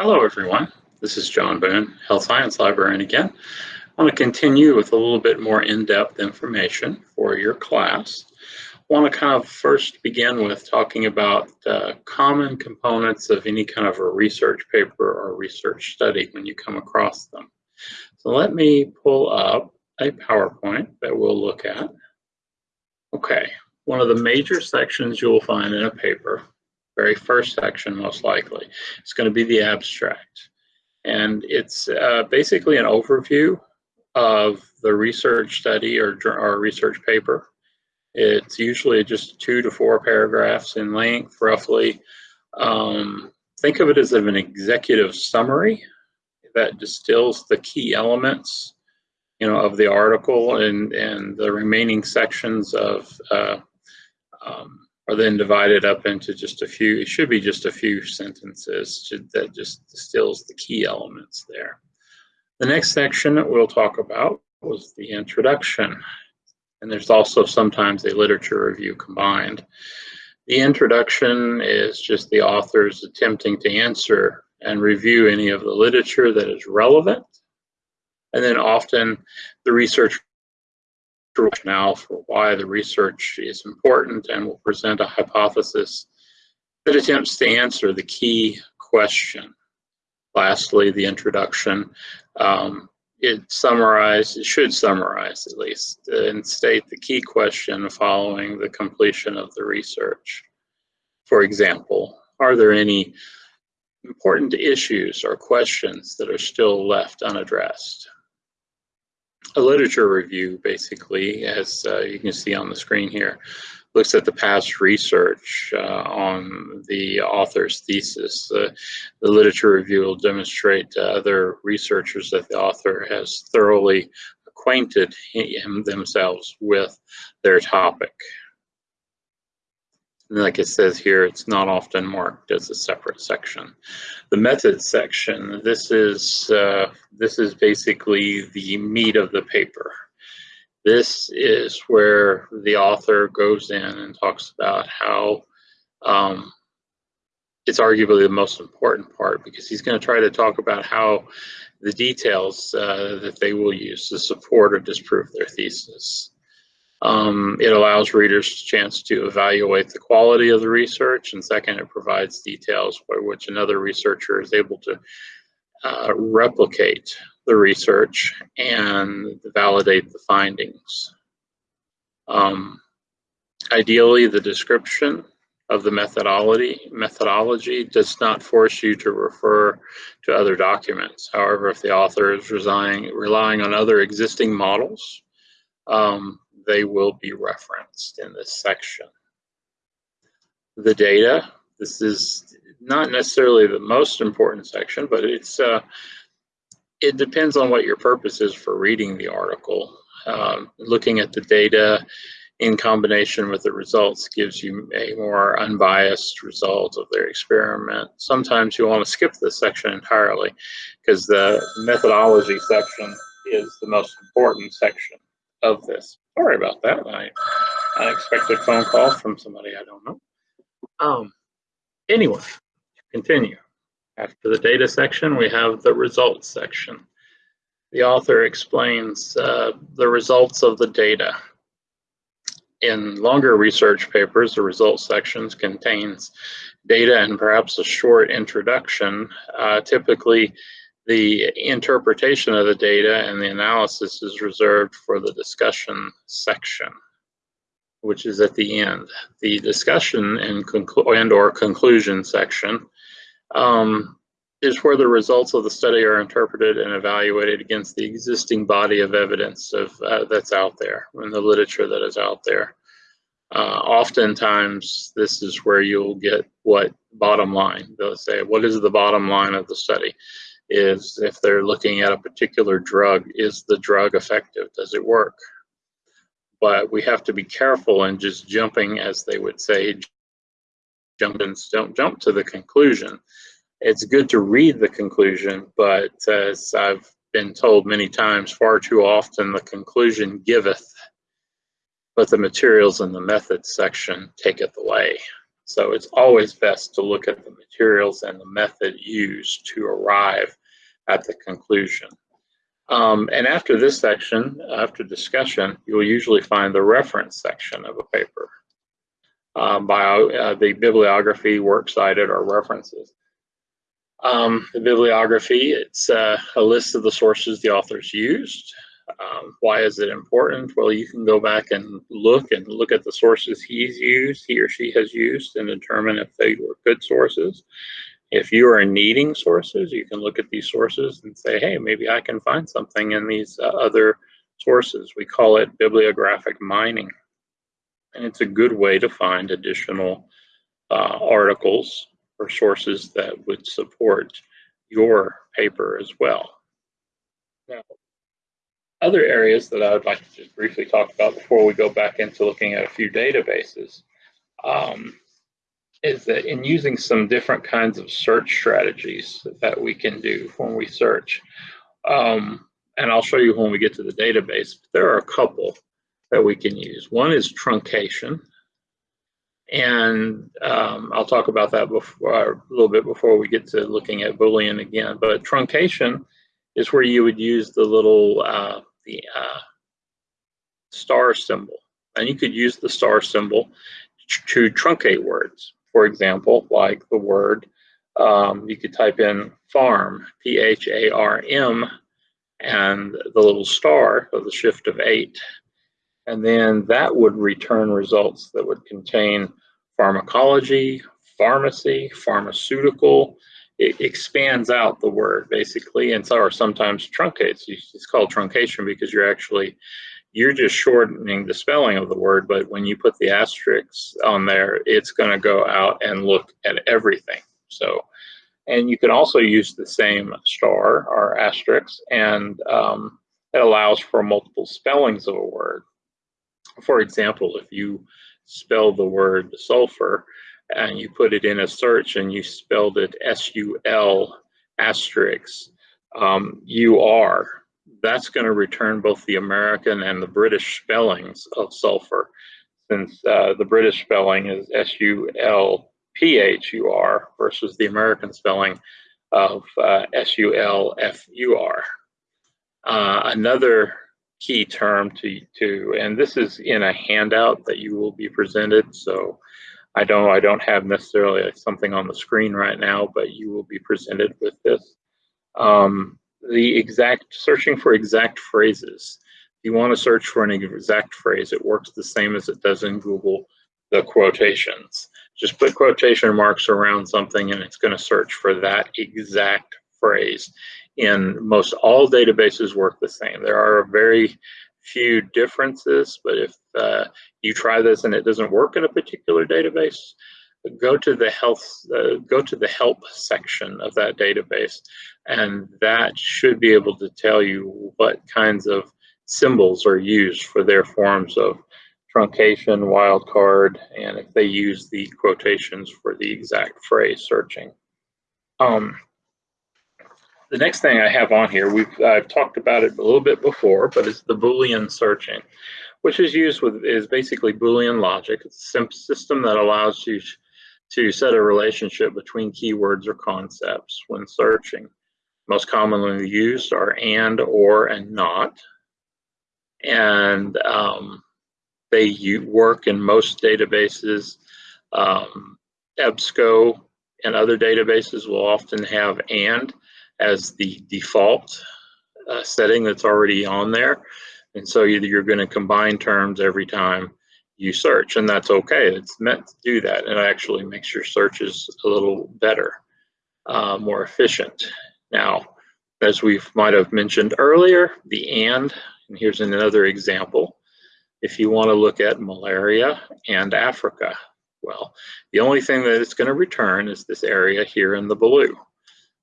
Hello everyone, this is John Boone, Health Science Librarian again. I want to continue with a little bit more in-depth information for your class. I want to kind of first begin with talking about uh, common components of any kind of a research paper or research study when you come across them. So let me pull up a PowerPoint that we'll look at. Okay, one of the major sections you will find in a paper very first section most likely. It's going to be the abstract. And it's uh, basically an overview of the research study or, or research paper. It's usually just two to four paragraphs in length, roughly. Um, think of it as an executive summary that distills the key elements you know, of the article and, and the remaining sections of uh, um, are then divided up into just a few, it should be just a few sentences that just distills the key elements there. The next section that we'll talk about was the introduction. And there's also sometimes a literature review combined. The introduction is just the authors attempting to answer and review any of the literature that is relevant. And then often the research rationale for why the research is important and will present a hypothesis that attempts to answer the key question. Lastly, the introduction. Um, it summarize, it should summarize at least, and state the key question following the completion of the research. For example, are there any important issues or questions that are still left unaddressed? A literature review, basically, as uh, you can see on the screen here, looks at the past research uh, on the author's thesis. Uh, the literature review will demonstrate to other researchers that the author has thoroughly acquainted him, themselves with their topic like it says here, it's not often marked as a separate section. The methods section, this is, uh, this is basically the meat of the paper. This is where the author goes in and talks about how um, it's arguably the most important part because he's going to try to talk about how the details uh, that they will use to support or disprove their thesis. Um, it allows readers a chance to evaluate the quality of the research, and second, it provides details by which another researcher is able to uh, replicate the research and validate the findings. Um, ideally, the description of the methodology methodology does not force you to refer to other documents. However, if the author is relying, relying on other existing models, um, they will be referenced in this section. The data, this is not necessarily the most important section, but it's uh, it depends on what your purpose is for reading the article. Um, looking at the data in combination with the results gives you a more unbiased result of their experiment. Sometimes you want to skip this section entirely because the methodology section is the most important section of this. Sorry about that. I unexpected phone call from somebody I don't know. Um, anyway, continue. After the data section, we have the results section. The author explains uh, the results of the data. In longer research papers, the results sections contains data and perhaps a short introduction. Uh, typically, the interpretation of the data and the analysis is reserved for the discussion section, which is at the end. The discussion and, and or conclusion section um, is where the results of the study are interpreted and evaluated against the existing body of evidence of uh, that's out there and the literature that is out there. Uh, oftentimes, this is where you'll get what bottom line. They'll say, what is the bottom line of the study? Is if they're looking at a particular drug, is the drug effective? Does it work? But we have to be careful in just jumping, as they would say, jump and don't jump to the conclusion. It's good to read the conclusion, but as I've been told many times, far too often the conclusion giveth, but the materials in the methods section taketh away. So it's always best to look at the materials and the method used to arrive at the conclusion. Um, and after this section, after discussion, you'll usually find the reference section of a paper. Um, bio, uh, the bibliography, works cited, or references. Um, the bibliography, it's uh, a list of the sources the authors used. Um, why is it important? Well, you can go back and look and look at the sources he's used, he or she has used, and determine if they were good sources. If you are needing sources, you can look at these sources and say, hey, maybe I can find something in these uh, other sources. We call it bibliographic mining. And it's a good way to find additional uh, articles or sources that would support your paper as well. Now, other areas that I would like to just briefly talk about before we go back into looking at a few databases um, is that in using some different kinds of search strategies that we can do when we search. Um, and I'll show you when we get to the database, there are a couple that we can use. One is truncation. And um, I'll talk about that before, a little bit before we get to looking at Boolean again. But truncation is where you would use the little uh, the uh, star symbol. And you could use the star symbol to truncate words. For example, like the word, um, you could type in pharm, P-H-A-R-M, and the little star of the shift of eight. And then that would return results that would contain pharmacology, pharmacy, pharmaceutical, it expands out the word basically, and so or sometimes truncates. It's called truncation because you're actually you're just shortening the spelling of the word, but when you put the asterisks on there, it's going to go out and look at everything. So, and you can also use the same star or asterisk, and um, it allows for multiple spellings of a word. For example, if you spell the word sulfur, and you put it in a search and you spelled it S-U-L asterisk um, U-R, that's going to return both the American and the British spellings of sulfur, since uh, the British spelling is S-U-L-P-H-U-R versus the American spelling of uh, S-U-L-F-U-R. Uh, another key term to, to, and this is in a handout that you will be presented, so I don't I don't have necessarily something on the screen right now, but you will be presented with this. Um, the exact searching for exact phrases. If you want to search for an exact phrase, it works the same as it does in Google, the quotations. Just put quotation marks around something and it's going to search for that exact phrase. In most all databases work the same. There are very few differences, but if uh, you try this and it doesn't work in a particular database, go to the health, uh, go to the help section of that database, and that should be able to tell you what kinds of symbols are used for their forms of truncation, wildcard, and if they use the quotations for the exact phrase searching. Um, the next thing I have on here, we've I've talked about it a little bit before, but it's the Boolean searching, which is used with is basically Boolean logic. It's a system that allows you to set a relationship between keywords or concepts when searching. Most commonly used are and, or, and not. And um, they work in most databases. Um, EBSCO and other databases will often have and as the default uh, setting that's already on there. And so either you're going to combine terms every time you search, and that's okay. It's meant to do that. And it actually makes your searches a little better, uh, more efficient. Now, as we might have mentioned earlier, the and, and here's another example. If you want to look at malaria and Africa, well, the only thing that it's going to return is this area here in the blue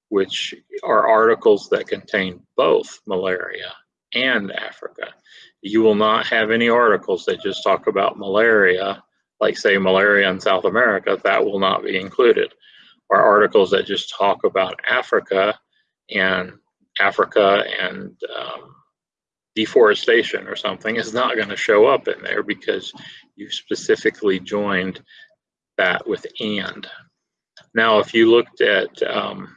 which are articles that contain both malaria and Africa. You will not have any articles that just talk about malaria, like say malaria in South America, that will not be included. Or articles that just talk about Africa and Africa and um, deforestation or something is not going to show up in there because you specifically joined that with and. Now, if you looked at um,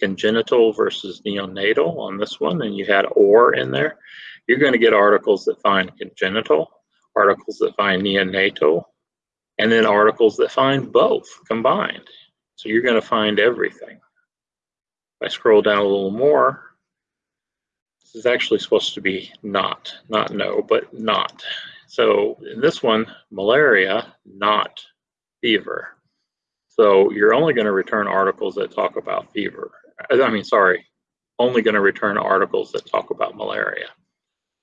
congenital versus neonatal on this one, and you had or in there, you're going to get articles that find congenital, articles that find neonatal, and then articles that find both combined. So you're going to find everything. If I scroll down a little more, this is actually supposed to be not, not no, but not. So in this one, malaria, not fever. So you're only going to return articles that talk about fever. I mean, sorry, only going to return articles that talk about malaria.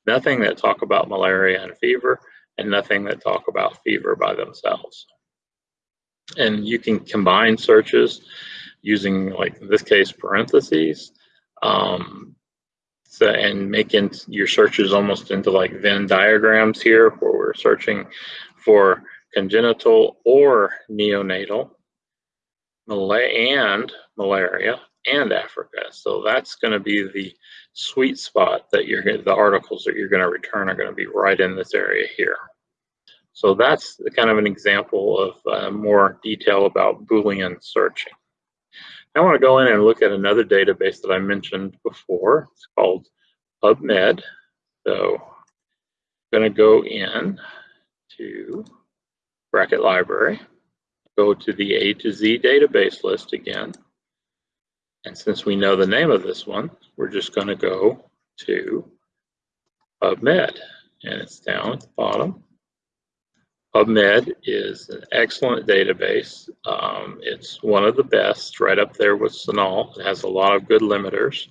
Nothing that talk about malaria and fever, and nothing that talk about fever by themselves. And you can combine searches using, like in this case, parentheses, um, so, and making your searches almost into like Venn diagrams here, where we're searching for congenital or neonatal, and malaria, and Africa. So that's going to be the sweet spot that you're the articles that you're going to return are going to be right in this area here. So that's kind of an example of uh, more detail about Boolean searching. I want to go in and look at another database that I mentioned before. It's called PubMed. So I'm going to go in to Brackett Library, go to the A to Z database list again. And since we know the name of this one, we're just going to go to PubMed. And it's down at the bottom. PubMed is an excellent database. Um, it's one of the best, right up there with CINAHL. It has a lot of good limiters.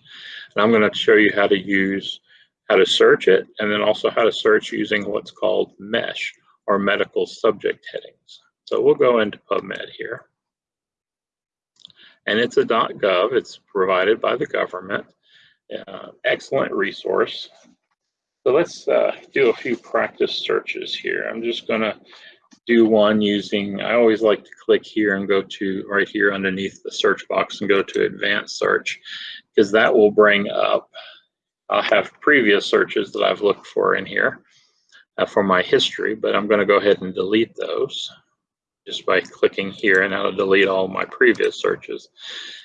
And I'm going to show you how to use, how to search it, and then also how to search using what's called MESH, or medical subject headings. So we'll go into PubMed here and it's a .gov. It's provided by the government. Uh, excellent resource. So let's uh, do a few practice searches here. I'm just going to do one using, I always like to click here and go to right here underneath the search box and go to advanced search because that will bring up, I'll have previous searches that I've looked for in here uh, for my history, but I'm going to go ahead and delete those just by clicking here and that'll delete all my previous searches.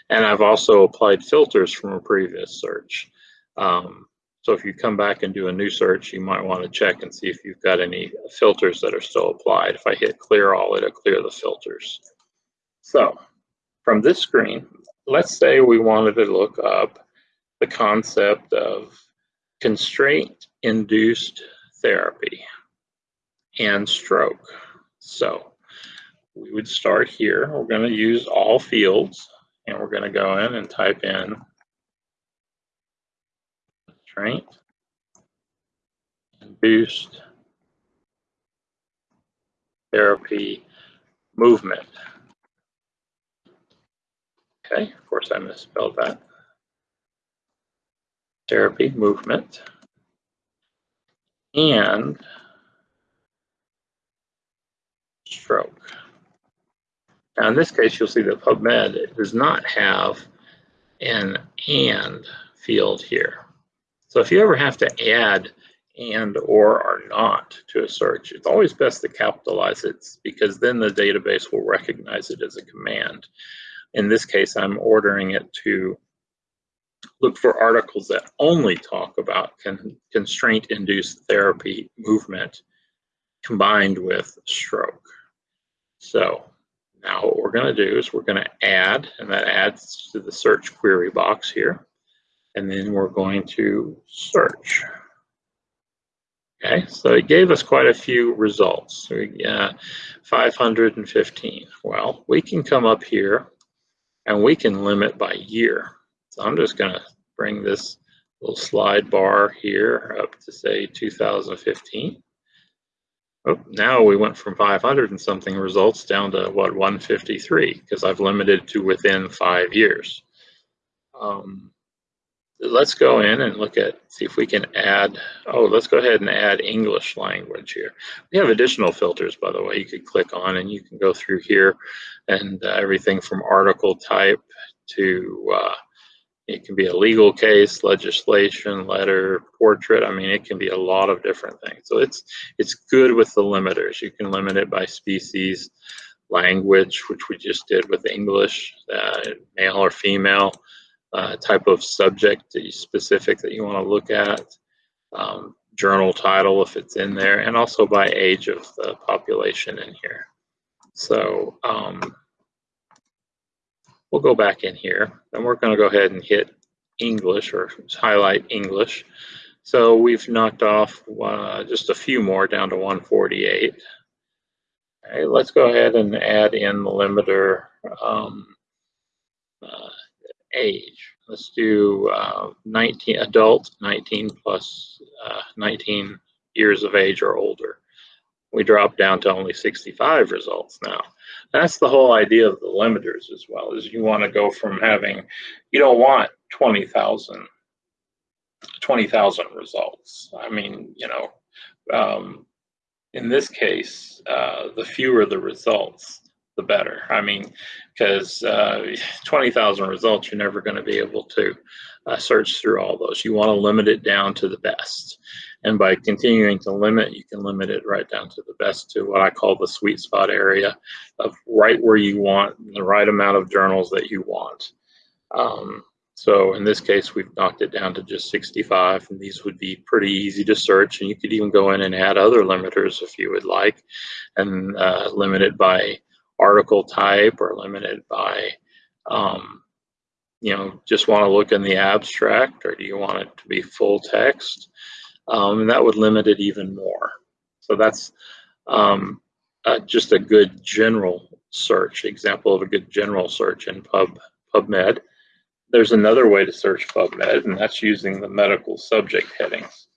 And I've also applied filters from a previous search. Um, so if you come back and do a new search, you might want to check and see if you've got any filters that are still applied. If I hit clear all, it'll clear the filters. So from this screen, let's say we wanted to look up the concept of constraint-induced therapy and stroke. So we would start here. We're going to use all fields and we're going to go in and type in constraint boost therapy movement. Okay, of course I misspelled that. Therapy movement. And stroke. Now in this case, you'll see that PubMed does not have an AND field here. So if you ever have to add and or or not to a search, it's always best to capitalize it because then the database will recognize it as a command. In this case, I'm ordering it to look for articles that only talk about con constraint-induced therapy movement combined with stroke. So now what we're going to do is we're going to add, and that adds to the search query box here. And then we're going to search. Okay, so it gave us quite a few results. Uh, 515. Well, we can come up here and we can limit by year. So I'm just going to bring this little slide bar here up to say 2015. Oh, now we went from 500 and something results down to what 153 because I've limited to within five years. Um, let's go in and look at see if we can add. Oh, let's go ahead and add English language here. We have additional filters, by the way. You could click on and you can go through here and uh, everything from article type to uh, it can be a legal case, legislation, letter, portrait. I mean, it can be a lot of different things. So it's it's good with the limiters. You can limit it by species, language, which we just did with English, uh, male or female, uh, type of subject specific that you want to look at, um, journal title if it's in there, and also by age of the population in here. So um, we'll go back in here, and we're going to go ahead and hit English or highlight English. So we've knocked off uh, just a few more down to 148. Okay, let's go ahead and add in the limiter um, uh, age. Let's do uh, 19 adult, 19 plus, uh, 19 years of age or older. We drop down to only 65 results now. That's the whole idea of the limiters as well, is you want to go from having, you don't want 20,000 20,000 results. I mean, you know, um, in this case, uh, the fewer the results, the better. I mean, because uh, 20,000 results, you're never going to be able to uh, search through all those. You want to limit it down to the best. And by continuing to limit, you can limit it right down to the best to what I call the sweet spot area of right where you want the right amount of journals that you want. Um, so in this case, we've knocked it down to just 65, and these would be pretty easy to search. And you could even go in and add other limiters if you would like, and uh, limit it by article type or limit it by, um, you know, just want to look in the abstract, or do you want it to be full text? Um, and that would limit it even more. So that's um, uh, just a good general search, example of a good general search in Pub PubMed. There's another way to search PubMed, and that's using the medical subject headings,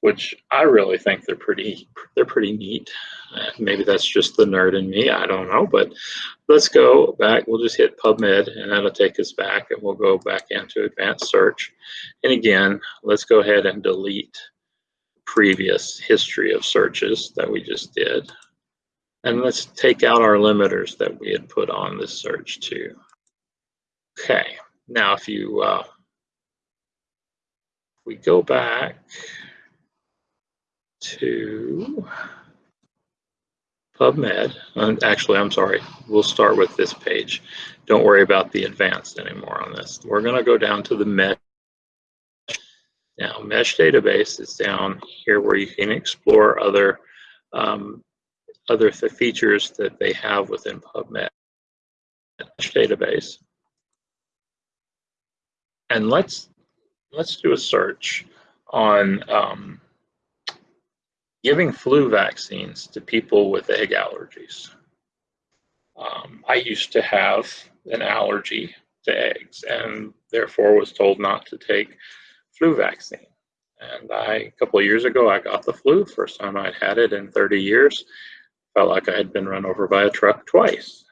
which I really think they're pretty they're pretty neat. Uh, maybe that's just the nerd in me. I don't know, but let's go back. We'll just hit PubMed, and that'll take us back, and we'll go back into advanced search. And again, let's go ahead and delete previous history of searches that we just did. And let's take out our limiters that we had put on this search too. Okay, now, if you uh, we go back to PubMed, and actually, I'm sorry, we'll start with this page. Don't worry about the advanced anymore on this. We're going to go down to the mesh. Now, mesh database is down here where you can explore other um, other features that they have within PubMed mesh database and let's let's do a search on um, giving flu vaccines to people with egg allergies. Um, I used to have an allergy to eggs and therefore was told not to take flu vaccine. And I, a couple of years ago, I got the flu. First time I'd had it in 30 years. Felt like I had been run over by a truck twice.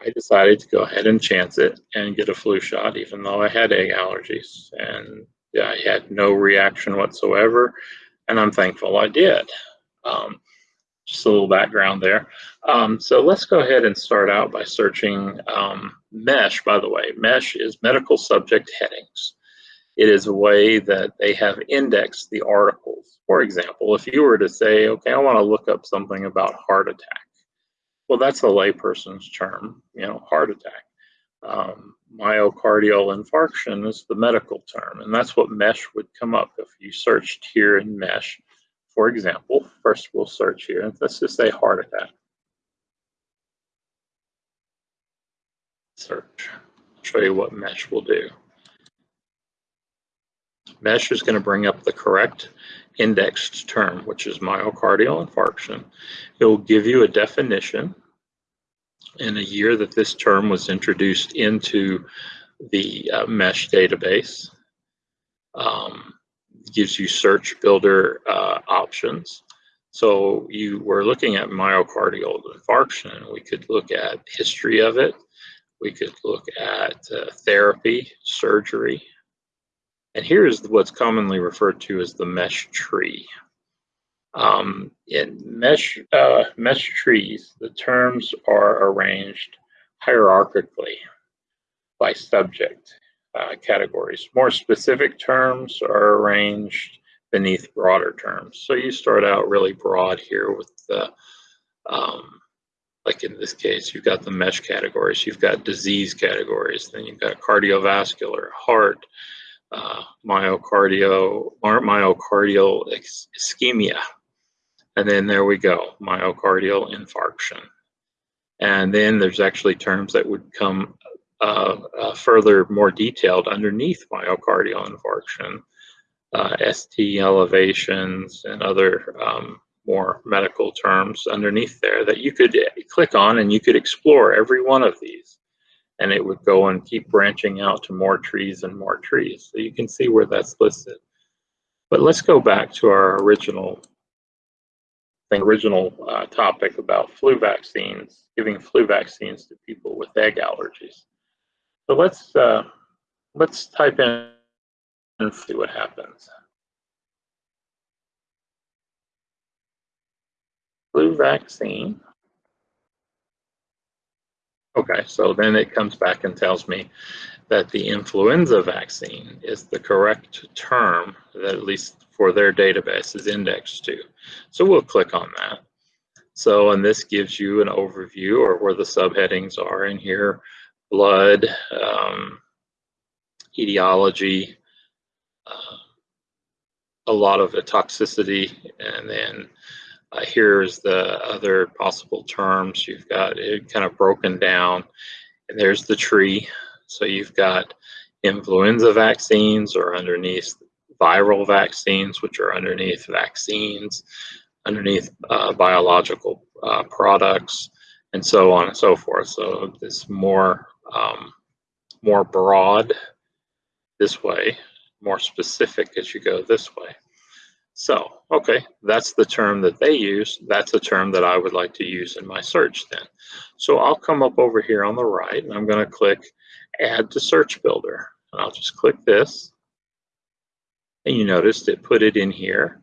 I decided to go ahead and chance it and get a flu shot, even though I had egg allergies. And I had no reaction whatsoever. And I'm thankful I did. Um, just a little background there. Um, so let's go ahead and start out by searching um, MESH, by the way. MESH is medical subject headings. It is a way that they have indexed the articles. For example, if you were to say, okay, I want to look up something about heart attack well, that's a layperson's term, you know, heart attack. Um, myocardial infarction is the medical term, and that's what MESH would come up if you searched here in MESH. For example, first we'll search here, and let's just say heart attack. Search. I'll show you what MESH will do. MESH is going to bring up the correct indexed term, which is myocardial infarction. It will give you a definition in a year that this term was introduced into the uh, MESH database. Um, gives you search builder uh, options. So you were looking at myocardial infarction. We could look at history of it. We could look at uh, therapy, surgery, and here is what's commonly referred to as the mesh tree. Um, in mesh, uh, mesh trees, the terms are arranged hierarchically by subject uh, categories. More specific terms are arranged beneath broader terms. So you start out really broad here with the um, like in this case, you've got the mesh categories, you've got disease categories, then you've got cardiovascular, heart, uh, myocardial, myocardial ischemia. And then there we go, myocardial infarction. And then there's actually terms that would come uh, uh, further more detailed underneath myocardial infarction, uh, ST elevations and other um, more medical terms underneath there that you could click on and you could explore every one of these and it would go and keep branching out to more trees and more trees. So you can see where that's listed. But let's go back to our original original uh, topic about flu vaccines, giving flu vaccines to people with egg allergies. So let's uh, let's type in and see what happens. Flu vaccine. Okay, so then it comes back and tells me that the influenza vaccine is the correct term that at least for their database is indexed to. So we'll click on that. So, and this gives you an overview or where the subheadings are in here, blood, um, etiology, uh, a lot of the toxicity, and then uh, here's the other possible terms. You've got it kind of broken down. And there's the tree. So you've got influenza vaccines or underneath viral vaccines, which are underneath vaccines, underneath uh, biological uh, products, and so on and so forth. So it's more um, more broad this way, more specific as you go this way. So, okay, that's the term that they use. That's a term that I would like to use in my search then. So I'll come up over here on the right and I'm going to click Add to Search Builder. And I'll just click this. And you noticed it put it in here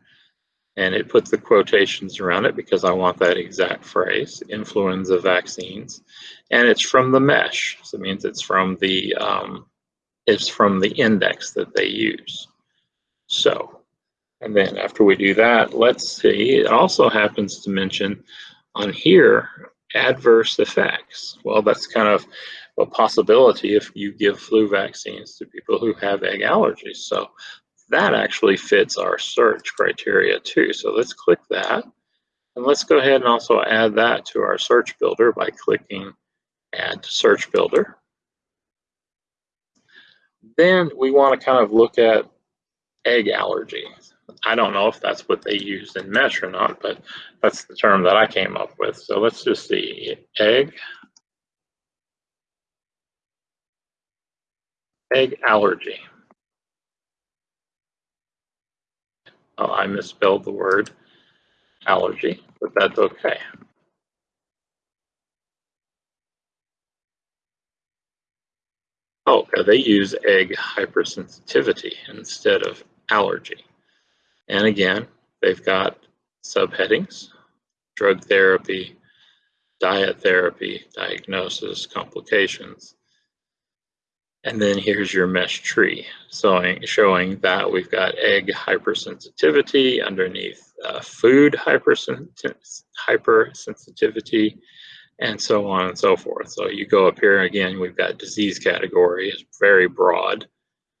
and it puts the quotations around it because I want that exact phrase, influenza vaccines. And it's from the mesh. So it means it's from the, um, it's from the index that they use. So and then after we do that, let's see, it also happens to mention on here, adverse effects. Well, that's kind of a possibility if you give flu vaccines to people who have egg allergies. So that actually fits our search criteria too. So let's click that. And let's go ahead and also add that to our search builder by clicking add to search builder. Then we want to kind of look at egg allergy. I don't know if that's what they use in mesh or not, but that's the term that I came up with. So let's just see, egg, egg allergy. Oh, I misspelled the word allergy, but that's okay. Oh, they use egg hypersensitivity instead of allergy. And again, they've got subheadings, drug therapy, diet therapy, diagnosis, complications. And then here's your mesh tree, showing, showing that we've got egg hypersensitivity underneath uh, food hypersensitivity, and so on and so forth. So you go up here again, we've got disease category, it's very broad.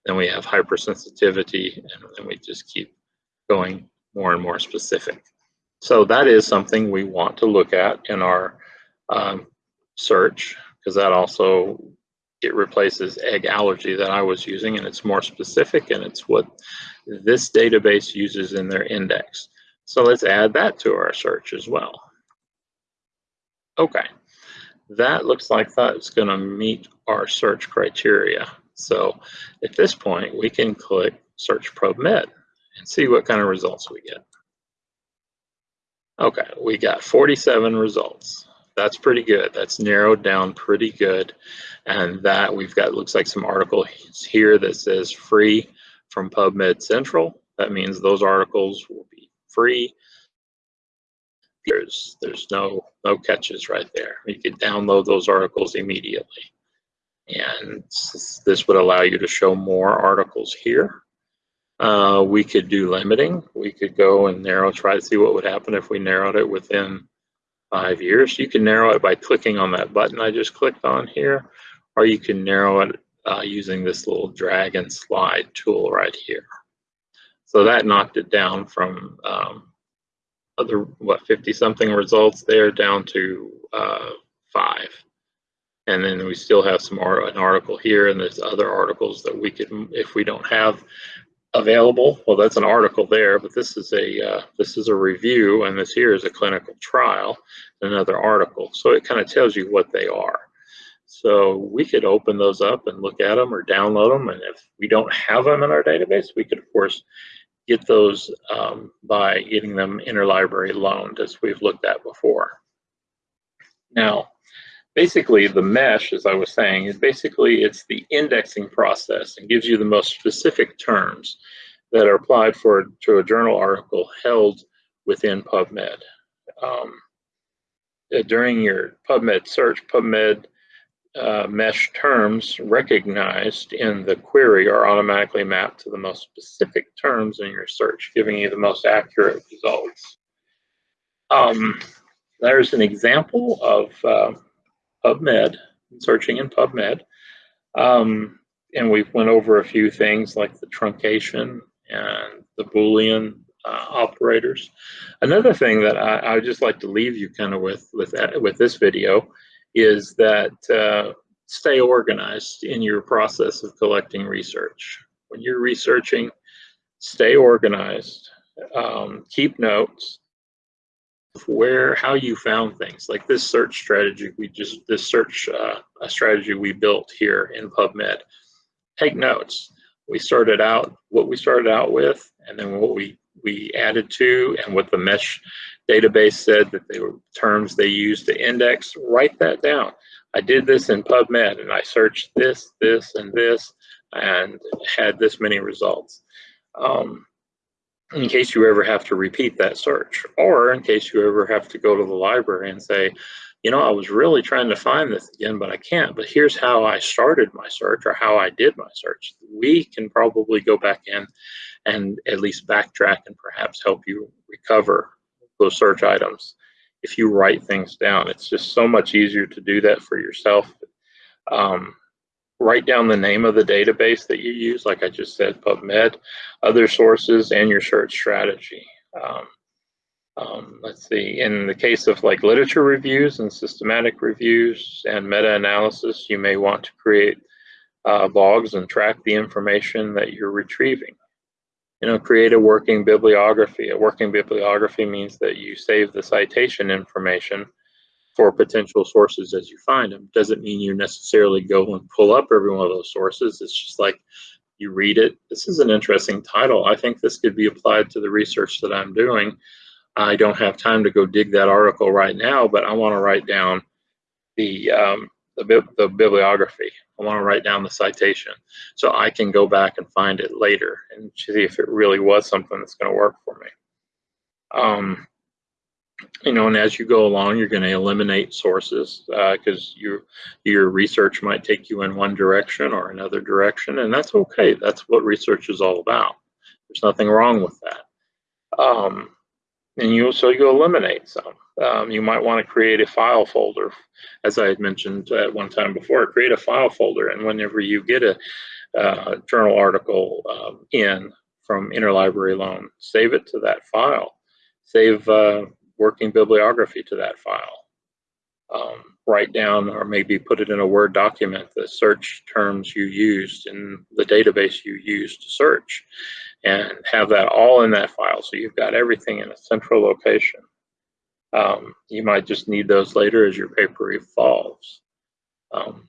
Then we have hypersensitivity, and then we just keep going more and more specific. So that is something we want to look at in our um, search because that also it replaces egg allergy that I was using and it's more specific and it's what this database uses in their index. So let's add that to our search as well. Okay, that looks like that's going to meet our search criteria. So at this point, we can click Search PubMed and see what kind of results we get. Okay, we got 47 results. That's pretty good. That's narrowed down pretty good. And that we've got, looks like some articles here that says free from PubMed Central. That means those articles will be free. There's, there's no, no catches right there. You can download those articles immediately. And this would allow you to show more articles here. Uh, we could do limiting. We could go and narrow, try to see what would happen if we narrowed it within five years. You can narrow it by clicking on that button I just clicked on here, or you can narrow it uh, using this little drag and slide tool right here. So that knocked it down from um, other, what, 50 something results there down to uh, five. And then we still have some art, an article here, and there's other articles that we could, if we don't have available, well, that's an article there, but this is a uh, this is a review, and this here is a clinical trial, another article. So it kind of tells you what they are. So we could open those up and look at them or download them, and if we don't have them in our database, we could of course get those um, by getting them interlibrary loaned, as we've looked at before. Now, basically the mesh, as I was saying, is basically it's the indexing process and gives you the most specific terms that are applied for to a journal article held within PubMed. Um, uh, during your PubMed search, PubMed uh, mesh terms recognized in the query are automatically mapped to the most specific terms in your search, giving you the most accurate results. Um, there's an example of uh, PubMed, searching in PubMed. Um, and we went over a few things like the truncation and the Boolean uh, operators. Another thing that I, I would just like to leave you kind of with with that, with this video is that uh, stay organized in your process of collecting research. When you're researching, stay organized, um, keep notes, where how you found things like this search strategy we just this search uh, a strategy we built here in PubMed. Take notes. We started out what we started out with, and then what we we added to, and what the mesh database said that they were terms they used to index. Write that down. I did this in PubMed, and I searched this, this, and this, and had this many results. Um, in case you ever have to repeat that search, or in case you ever have to go to the library and say, you know, I was really trying to find this again, but I can't. But here's how I started my search or how I did my search. We can probably go back in and at least backtrack and perhaps help you recover those search items if you write things down. It's just so much easier to do that for yourself. Um, write down the name of the database that you use, like I just said, PubMed, other sources, and your search strategy. Um, um, let's see, in the case of like literature reviews and systematic reviews and meta-analysis, you may want to create uh, logs and track the information that you're retrieving. You know, create a working bibliography. A working bibliography means that you save the citation information for potential sources as you find them. Doesn't mean you necessarily go and pull up every one of those sources. It's just like you read it. This is an interesting title. I think this could be applied to the research that I'm doing. I don't have time to go dig that article right now, but I want to write down the, um, the, the bibliography. I want to write down the citation so I can go back and find it later and see if it really was something that's going to work for me. Um, you know, and as you go along, you're going to eliminate sources because uh, your your research might take you in one direction or another direction, and that's okay. That's what research is all about. There's nothing wrong with that. Um, and you so you eliminate some. Um, you might want to create a file folder, as I had mentioned at one time before. Create a file folder, and whenever you get a uh, journal article um, in from interlibrary loan, save it to that file. Save uh, working bibliography to that file. Um, write down or maybe put it in a Word document the search terms you used in the database you used to search and have that all in that file so you've got everything in a central location. Um, you might just need those later as your paper evolves. Um,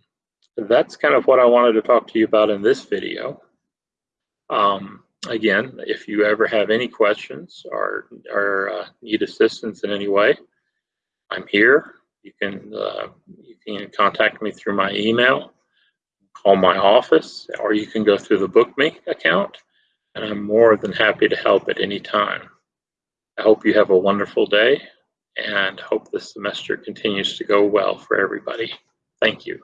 that's kind of what I wanted to talk to you about in this video. Um, again, if you ever have any questions or, or uh, need assistance in any way, I'm here. You can uh, you can contact me through my email, call my office, or you can go through the BookMe account, and I'm more than happy to help at any time. I hope you have a wonderful day and hope this semester continues to go well for everybody. Thank you.